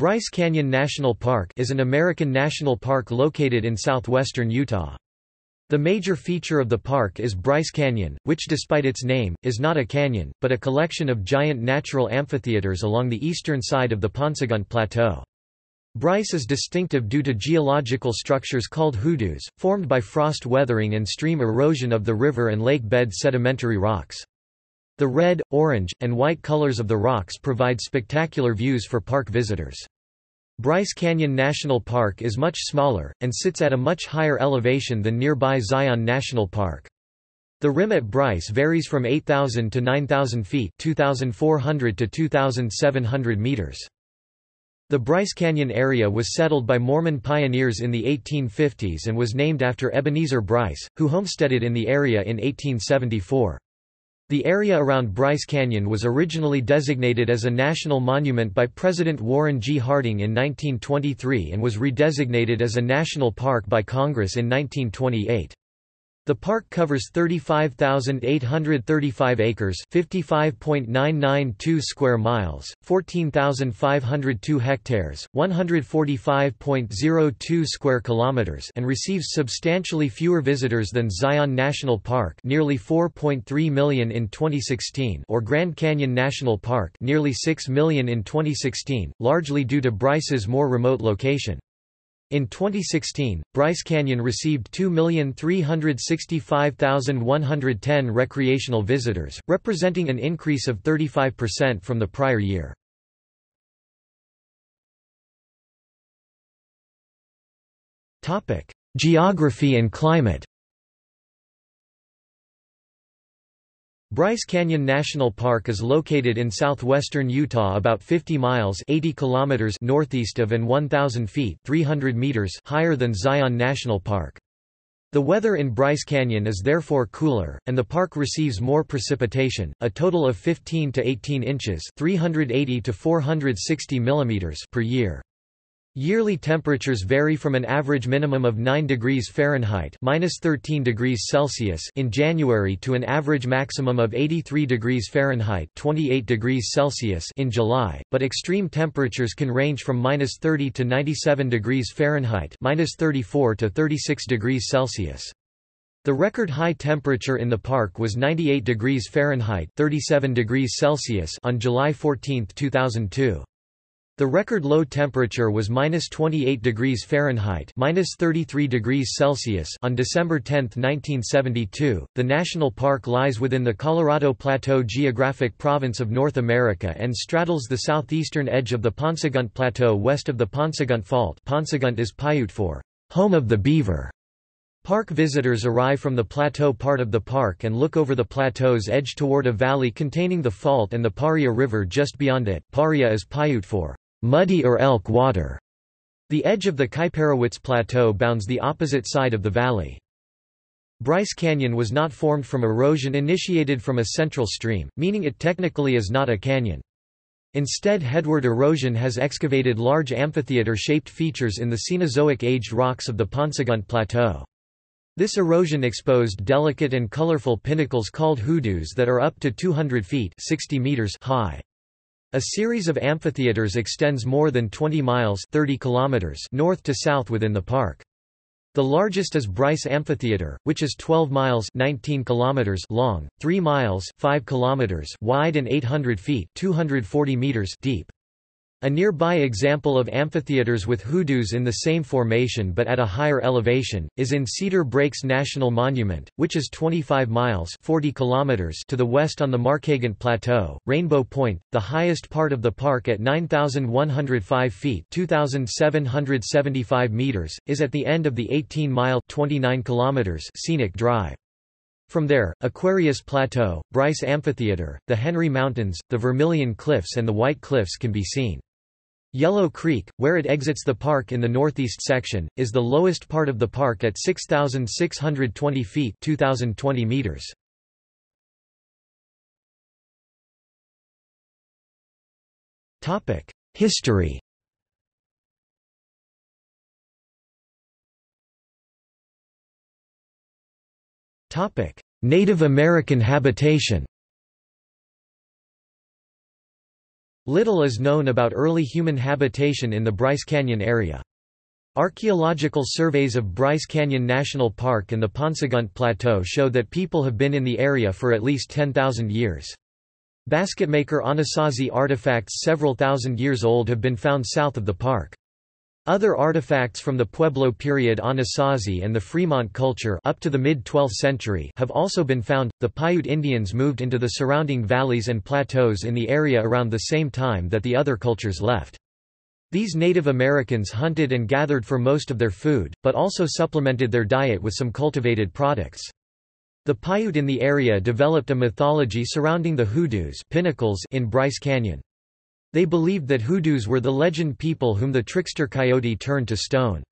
Bryce Canyon National Park is an American national park located in southwestern Utah. The major feature of the park is Bryce Canyon, which despite its name, is not a canyon, but a collection of giant natural amphitheaters along the eastern side of the Paunsaugunt Plateau. Bryce is distinctive due to geological structures called hoodoos, formed by frost weathering and stream erosion of the river and lake bed sedimentary rocks. The red, orange, and white colors of the rocks provide spectacular views for park visitors. Bryce Canyon National Park is much smaller, and sits at a much higher elevation than nearby Zion National Park. The rim at Bryce varies from 8,000 to 9,000 feet 2,400 to 2,700 meters. The Bryce Canyon area was settled by Mormon pioneers in the 1850s and was named after Ebenezer Bryce, who homesteaded in the area in 1874. The area around Bryce Canyon was originally designated as a national monument by President Warren G. Harding in 1923 and was redesignated as a national park by Congress in 1928. The park covers 35,835 acres, 55.992 square miles, 14,502 hectares, 145.02 square kilometers, and receives substantially fewer visitors than Zion National Park, nearly 4.3 million in 2016, or Grand Canyon National Park, nearly 6 million in 2016, largely due to Bryce's more remote location. In 2016, Bryce Canyon received 2,365,110 recreational visitors, representing an increase of 35% from the prior year. Geography and climate Bryce Canyon National Park is located in southwestern Utah about 50 miles 80 kilometers northeast of and 1,000 feet 300 meters higher than Zion National Park. The weather in Bryce Canyon is therefore cooler, and the park receives more precipitation, a total of 15 to 18 inches 380 to 460 millimeters per year. Yearly temperatures vary from an average minimum of 9 degrees Fahrenheit (-13 degrees Celsius) in January to an average maximum of 83 degrees Fahrenheit (28 degrees Celsius) in July, but extreme temperatures can range from -30 to 97 degrees Fahrenheit (-34 to 36 degrees Celsius). The record high temperature in the park was 98 degrees Fahrenheit (37 degrees Celsius) on July 14, 2002. The record low temperature was minus 28 degrees Fahrenheit minus 33 degrees Celsius on December 10, 1972. The national park lies within the Colorado Plateau geographic province of North America and straddles the southeastern edge of the Paunsaugunt Plateau west of the Paunsaugunt Fault. Paunsaugunt is Paiute for home of the beaver. Park visitors arrive from the plateau part of the park and look over the plateau's edge toward a valley containing the fault and the Paria River just beyond it. Paria is Paiute for muddy or elk water. The edge of the Kaiparowits Plateau bounds the opposite side of the valley. Bryce Canyon was not formed from erosion initiated from a central stream, meaning it technically is not a canyon. Instead headward erosion has excavated large amphitheater-shaped features in the Cenozoic-aged rocks of the Paunsaugunt Plateau. This erosion exposed delicate and colorful pinnacles called hoodoos that are up to 200 feet 60 meters high. A series of amphitheaters extends more than 20 miles 30 kilometers north to south within the park. The largest is Bryce Amphitheater, which is 12 miles 19 kilometers long, 3 miles 5 kilometers wide and 800 feet 240 meters deep. A nearby example of amphitheaters with hoodoos in the same formation but at a higher elevation, is in Cedar Breaks National Monument, which is 25 miles 40 kilometers to the west on the Markagunt Plateau. Rainbow Point, the highest part of the park at 9,105 feet 2,775 meters, is at the end of the 18-mile 29 kilometers scenic drive. From there, Aquarius Plateau, Bryce Amphitheater, the Henry Mountains, the Vermilion Cliffs and the White Cliffs can be seen. Yellow Creek, where it exits the park in the northeast section, is the lowest part of the park at 6,620 feet 2,020 meters. History Native American habitation Little is known about early human habitation in the Bryce Canyon area. Archaeological surveys of Bryce Canyon National Park and the Paunsaugunt Plateau show that people have been in the area for at least 10,000 years. Basketmaker Anasazi artifacts several thousand years old have been found south of the park. Other artifacts from the Pueblo period Anasazi and the Fremont culture up to the mid-12th century have also been found. The Paiute Indians moved into the surrounding valleys and plateaus in the area around the same time that the other cultures left. These Native Americans hunted and gathered for most of their food, but also supplemented their diet with some cultivated products. The Paiute in the area developed a mythology surrounding the hoodoos pinnacles in Bryce Canyon. They believed that hoodoos were the legend people whom the trickster coyote turned to stone.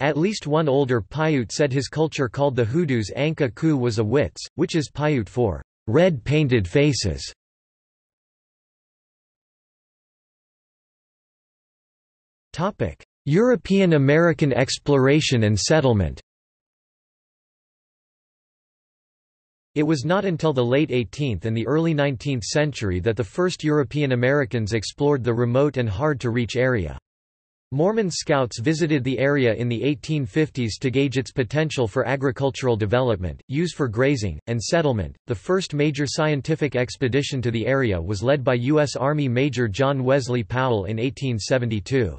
At least one older Paiute said his culture called the hoodoos Anka Ku was a wits, which is Paiute for red painted faces. European American exploration and settlement It was not until the late 18th and the early 19th century that the first European Americans explored the remote and hard-to-reach area. Mormon scouts visited the area in the 1850s to gauge its potential for agricultural development, use for grazing, and settlement. The first major scientific expedition to the area was led by U.S. Army Major John Wesley Powell in 1872.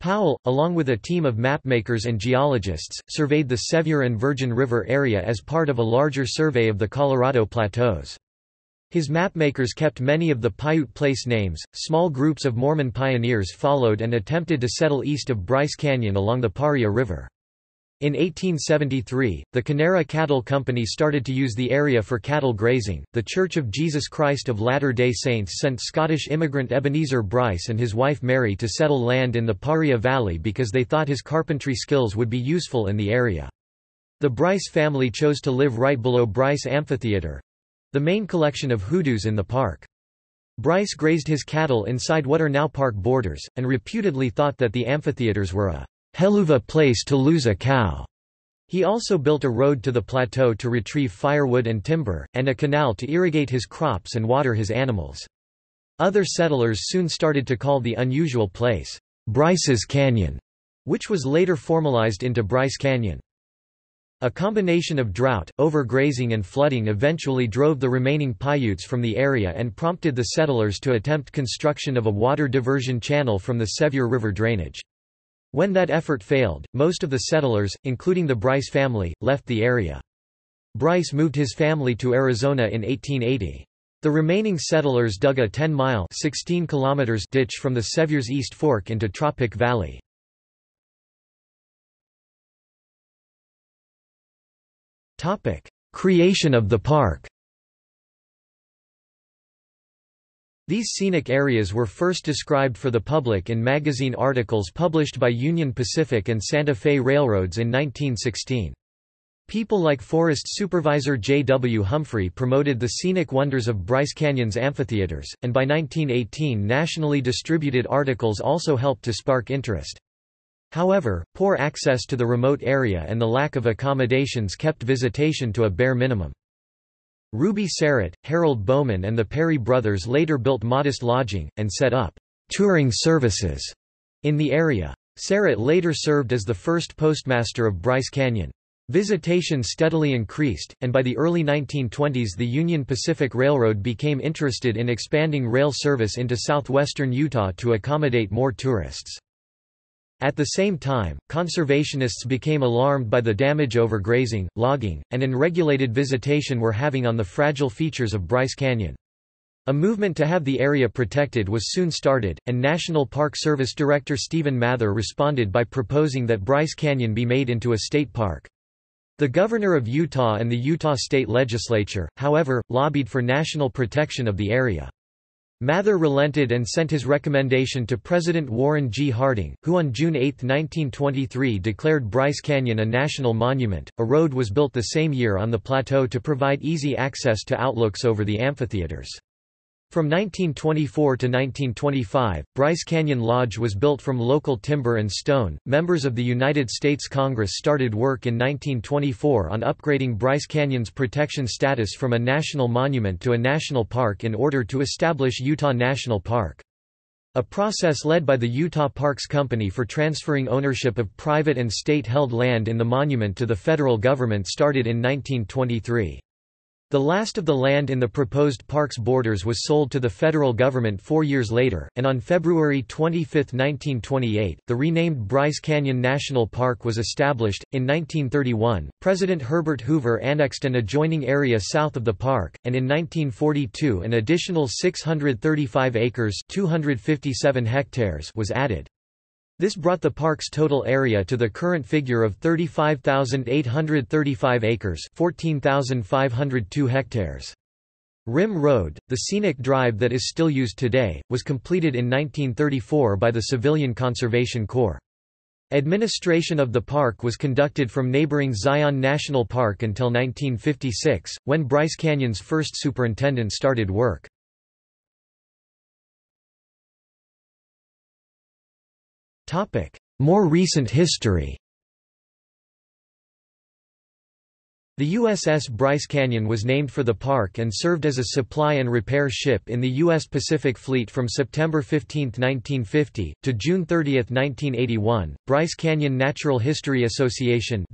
Powell, along with a team of mapmakers and geologists, surveyed the Sevier and Virgin River area as part of a larger survey of the Colorado Plateaus. His mapmakers kept many of the Paiute place names. Small groups of Mormon pioneers followed and attempted to settle east of Bryce Canyon along the Paria River. In 1873, the Kanarra Cattle Company started to use the area for cattle grazing. The Church of Jesus Christ of Latter day Saints sent Scottish immigrant Ebenezer Bryce and his wife Mary to settle land in the Paria Valley because they thought his carpentry skills would be useful in the area. The Bryce family chose to live right below Bryce Amphitheater the main collection of hoodoos in the park. Bryce grazed his cattle inside what are now park borders, and reputedly thought that the amphitheaters were a Helluva place to lose a cow. He also built a road to the plateau to retrieve firewood and timber, and a canal to irrigate his crops and water his animals. Other settlers soon started to call the unusual place, Bryce's Canyon, which was later formalized into Bryce Canyon. A combination of drought, overgrazing and flooding eventually drove the remaining Paiutes from the area and prompted the settlers to attempt construction of a water diversion channel from the Sevier River drainage. When that effort failed, most of the settlers, including the Bryce family, left the area. Bryce moved his family to Arizona in 1880. The remaining settlers dug a 10-mile ditch from the Sevier's East Fork into Tropic Valley. Creation of the park These scenic areas were first described for the public in magazine articles published by Union Pacific and Santa Fe Railroads in 1916. People like forest supervisor J. W. Humphrey promoted the scenic wonders of Bryce Canyon's amphitheaters, and by 1918 nationally distributed articles also helped to spark interest. However, poor access to the remote area and the lack of accommodations kept visitation to a bare minimum. Ruby Syrett, Harold Bowman and the Perry brothers later built modest lodging, and set up touring services in the area. Syrett later served as the first postmaster of Bryce Canyon. Visitation steadily increased, and by the early 1920s the Union Pacific Railroad became interested in expanding rail service into southwestern Utah to accommodate more tourists. At the same time, conservationists became alarmed by the damage overgrazing, logging, and unregulated visitation were having on the fragile features of Bryce Canyon. A movement to have the area protected was soon started, and National Park Service Director Stephen Mather responded by proposing that Bryce Canyon be made into a state park. The governor of Utah and the Utah state legislature, however, lobbied for national protection of the area. Mather relented and sent his recommendation to President Warren G. Harding, who on June 8, 1923 declared Bryce Canyon a national monument. A road was built the same year on the plateau to provide easy access to outlooks over the amphitheaters. From 1924 to 1925, Bryce Canyon Lodge was built from local timber and stone. Members of the United States Congress started work in 1924 on upgrading Bryce Canyon's protection status from a national monument to a national park in order to establish Utah National Park. A process led by the Utah Parks Company for transferring ownership of private and state-held land in the monument to the federal government started in 1923. The last of the land in the proposed park's borders was sold to the federal government four years later, and on February 25, 1928, the renamed Bryce Canyon National Park was established. In 1931, President Herbert Hoover annexed an adjoining area south of the park, and in 1942 an additional 635 acres 257 hectares was added. This brought the park's total area to the current figure of 35,835 acres 14,502 hectares. Rim Road, the scenic drive that is still used today, was completed in 1934 by the Civilian Conservation Corps. Administration of the park was conducted from neighboring Zion National Park until 1956, when Bryce Canyon's first superintendent started work. More recent history The USS Bryce Canyon was named for the park and served as a supply and repair ship in the U.S. Pacific Fleet from September 15, 1950, to June 30, 1981. Bryce Canyon Natural History Association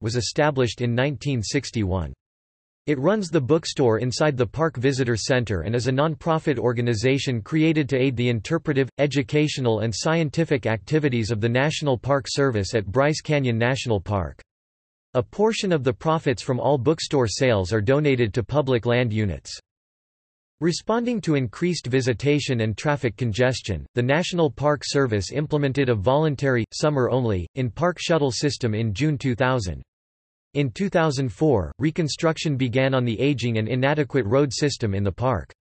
was established in 1961. It runs the bookstore inside the Park Visitor Center and is a non-profit organization created to aid the interpretive, educational and scientific activities of the National Park Service at Bryce Canyon National Park. A portion of the profits from all bookstore sales are donated to public land units. Responding to increased visitation and traffic congestion, the National Park Service implemented a voluntary, summer-only, in-park shuttle system in June 2000. In 2004, reconstruction began on the aging and inadequate road system in the park.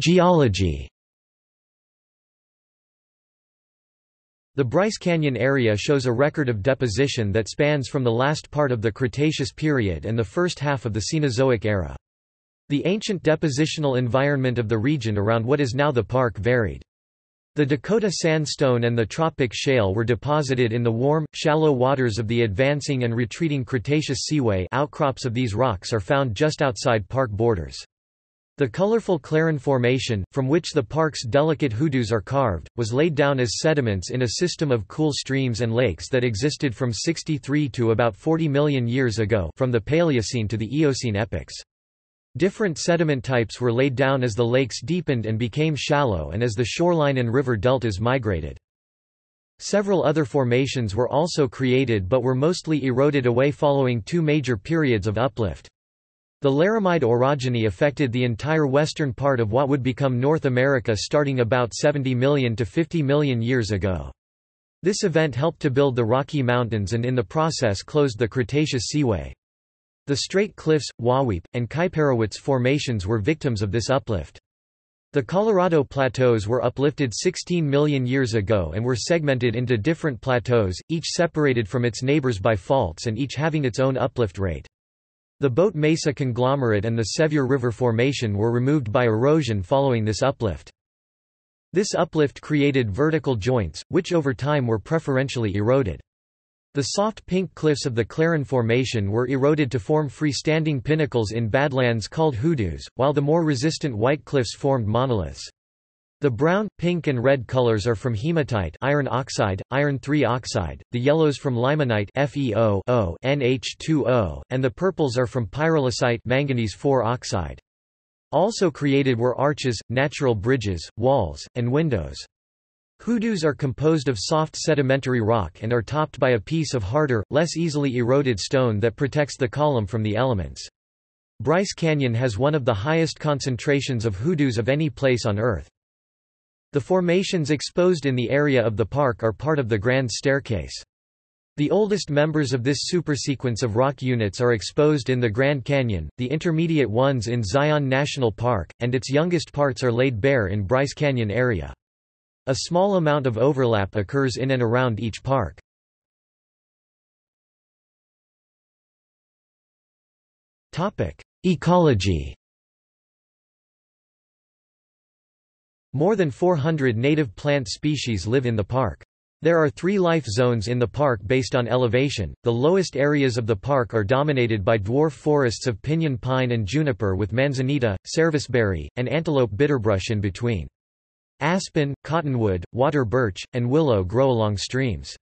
Geology The Bryce Canyon area shows a record of deposition that spans from the last part of the Cretaceous period and the first half of the Cenozoic era. The ancient depositional environment of the region around what is now the park varied. The Dakota sandstone and the Tropic shale were deposited in the warm, shallow waters of the advancing and retreating Cretaceous seaway outcrops of these rocks are found just outside park borders. The colorful Claron Formation, from which the park's delicate hoodoos are carved, was laid down as sediments in a system of cool streams and lakes that existed from 63 to about 40 million years ago from the Paleocene to the Eocene epochs. Different sediment types were laid down as the lakes deepened and became shallow and as the shoreline and river deltas migrated. Several other formations were also created but were mostly eroded away following two major periods of uplift. The Laramide orogeny affected the entire western part of what would become North America starting about 70 million to 50 million years ago. This event helped to build the Rocky Mountains and in the process closed the Cretaceous Seaway. The Straight Cliffs, Wahweap, and Kaiparowits formations were victims of this uplift. The Colorado Plateaus were uplifted 16 million years ago and were segmented into different plateaus, each separated from its neighbors by faults and each having its own uplift rate. The Boat Mesa conglomerate and the Sevier River Formation were removed by erosion following this uplift. This uplift created vertical joints, which over time were preferentially eroded. The soft pink cliffs of the Claron Formation were eroded to form freestanding pinnacles in badlands called hoodoos, while the more resistant white cliffs formed monoliths. The brown, pink and red colors are from hematite iron oxide, iron 3 oxide, the yellows from limonite FeO NH2O, and the purples are from pyrolusite manganese 4 oxide. Also created were arches, natural bridges, walls, and windows. Hoodoos are composed of soft sedimentary rock and are topped by a piece of harder, less easily eroded stone that protects the column from the elements. Bryce Canyon has one of the highest concentrations of hoodoos of any place on Earth. The formations exposed in the area of the park are part of the Grand Staircase. The oldest members of this supersequence of rock units are exposed in the Grand Canyon, the intermediate ones in Zion National Park, and its youngest parts are laid bare in Bryce Canyon area. A small amount of overlap occurs in and around each park. Ecology More than 400 native plant species live in the park. There are three life zones in the park based on elevation. The lowest areas of the park are dominated by dwarf forests of pinyon pine and juniper with manzanita, serviceberry, and antelope bitterbrush in between. Aspen, cottonwood, water birch, and willow grow along streams.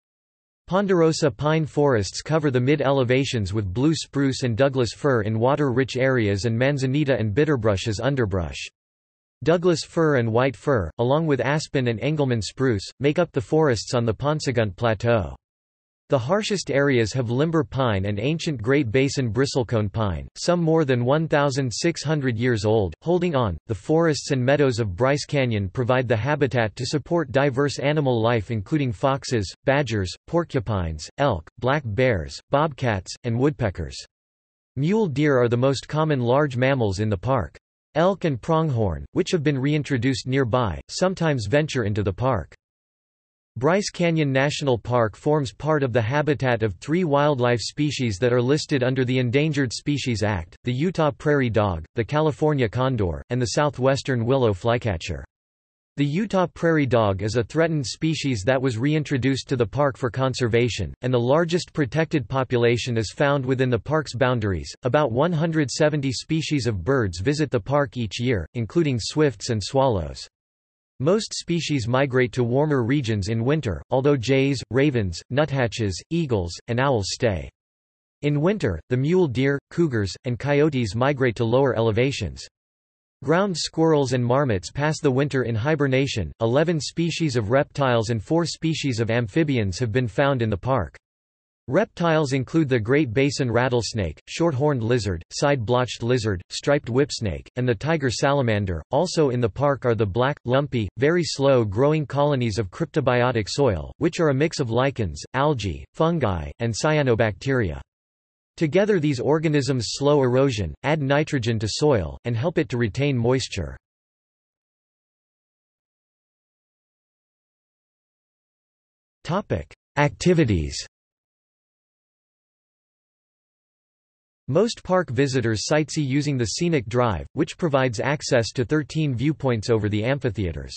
Ponderosa pine forests cover the mid-elevations with blue spruce and Douglas fir in water-rich areas and manzanita and bitterbrush as underbrush. Douglas fir and white fir, along with aspen and Engelmann spruce, make up the forests on the Paunsaugunt Plateau. The harshest areas have limber pine and ancient Great Basin bristlecone pine, some more than 1,600 years old. Holding on, the forests and meadows of Bryce Canyon provide the habitat to support diverse animal life including foxes, badgers, porcupines, elk, black bears, bobcats, and woodpeckers. Mule deer are the most common large mammals in the park. Elk and pronghorn, which have been reintroduced nearby, sometimes venture into the park. Bryce Canyon National Park forms part of the habitat of three wildlife species that are listed under the Endangered Species Act, the Utah prairie dog, the California condor, and the southwestern willow flycatcher. The Utah prairie dog is a threatened species that was reintroduced to the park for conservation, and the largest protected population is found within the park's boundaries. About 170 species of birds visit the park each year, including swifts and swallows. Most species migrate to warmer regions in winter, although jays, ravens, nuthatches, eagles, and owls stay. In winter, the mule deer, cougars, and coyotes migrate to lower elevations. Ground squirrels and marmots pass the winter in hibernation. Eleven species of reptiles and four species of amphibians have been found in the park. Reptiles include the Great Basin rattlesnake, short-horned lizard, side-blotched lizard, striped whipsnake, and the tiger salamander. Also in the park are the black, lumpy, very slow-growing colonies of cryptobiotic soil, which are a mix of lichens, algae, fungi, and cyanobacteria. Together these organisms slow erosion, add nitrogen to soil, and help it to retain moisture. Activities Most park visitors sightsee using the Scenic Drive, which provides access to 13 viewpoints over the amphitheaters.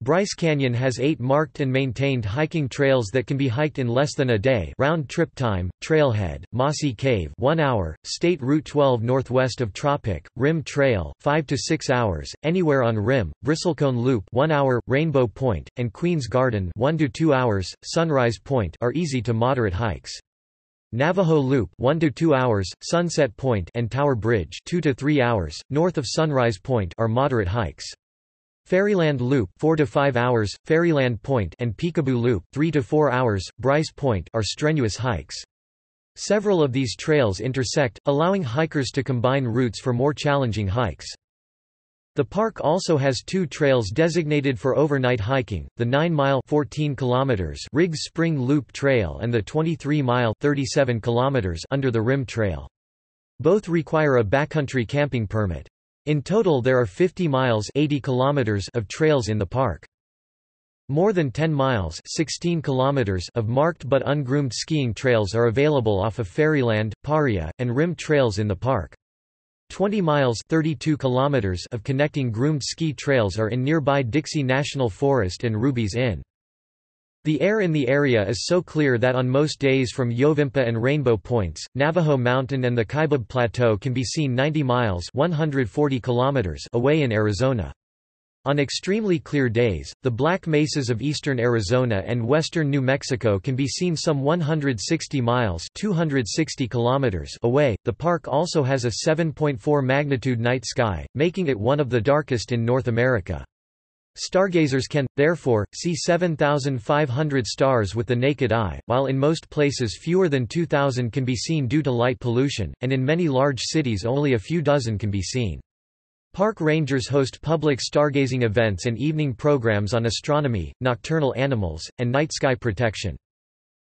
Bryce Canyon has eight marked and maintained hiking trails that can be hiked in less than a day round trip time, Trailhead, Mossy Cave 1 hour, State Route 12 northwest of Tropic, Rim Trail 5 to 6 hours, Anywhere on Rim, Bristlecone Loop 1 hour, Rainbow Point, and Queen's Garden 1 to 2 hours, Sunrise Point are easy to moderate hikes. Navajo Loop 1 to 2 hours, Sunset Point and Tower Bridge 2 to 3 hours, north of Sunrise Point are moderate hikes. Fairyland Loop 4 to 5 hours, Fairyland Point and Peekaboo Loop 3 to 4 hours, Bryce Point are strenuous hikes. Several of these trails intersect, allowing hikers to combine routes for more challenging hikes. The park also has two trails designated for overnight hiking, the 9-mile Riggs Spring Loop Trail and the 23-mile Under the Rim Trail. Both require a backcountry camping permit. In total there are 50 miles 80 kilometers of trails in the park. More than 10 miles 16 kilometers of marked but ungroomed skiing trails are available off of Fairyland, Paria, and Rim trails in the park. 20 miles 32 kilometers of connecting groomed ski trails are in nearby Dixie National Forest and Ruby's Inn. The air in the area is so clear that on most days from Yovimpa and Rainbow Points, Navajo Mountain and the Kaibab Plateau can be seen 90 miles 140 kilometers away in Arizona. On extremely clear days, the Black Mesas of eastern Arizona and western New Mexico can be seen some 160 miles 260 kilometers away. The park also has a 7.4 magnitude night sky, making it one of the darkest in North America. Stargazers can, therefore, see 7,500 stars with the naked eye, while in most places fewer than 2,000 can be seen due to light pollution, and in many large cities only a few dozen can be seen. Park rangers host public stargazing events and evening programs on astronomy, nocturnal animals, and night sky protection.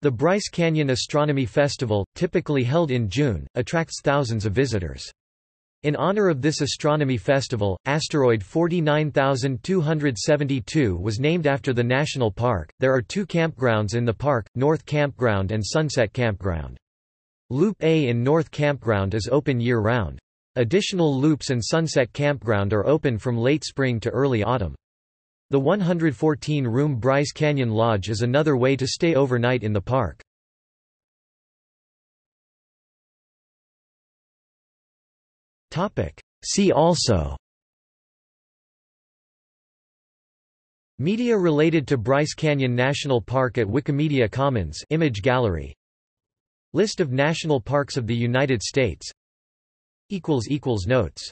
The Bryce Canyon Astronomy Festival, typically held in June, attracts thousands of visitors. In honor of this astronomy festival, asteroid 49272 was named after the national park. There are two campgrounds in the park, North Campground and Sunset Campground. Loop A in North Campground is open year-round. Additional loops and Sunset Campground are open from late spring to early autumn. The 114-room Bryce Canyon Lodge is another way to stay overnight in the park. See also Media related to Bryce Canyon National Park at Wikimedia Commons image gallery List of national parks of the United States Notes